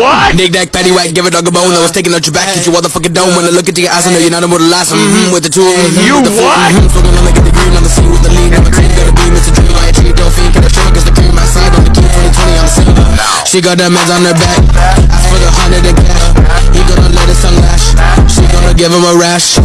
what? Nick that patty whack, give a dog a bone. I was taking out your back, get the motherfucking dome. When I look into your eyes, I know you're not a mortal last. Mm-hmm, with the two, of them. Hmm, you what? Mm-hmm, when i the the green on the scene with the lean. I'm a team, gotta be Mr. Dream. I treat don't a can I show cause the cream outside on the key 2020 on the scene. She got the meds on her back. Ask for the hundred and cash. He gonna let his tongue lash. She gonna give him a rash.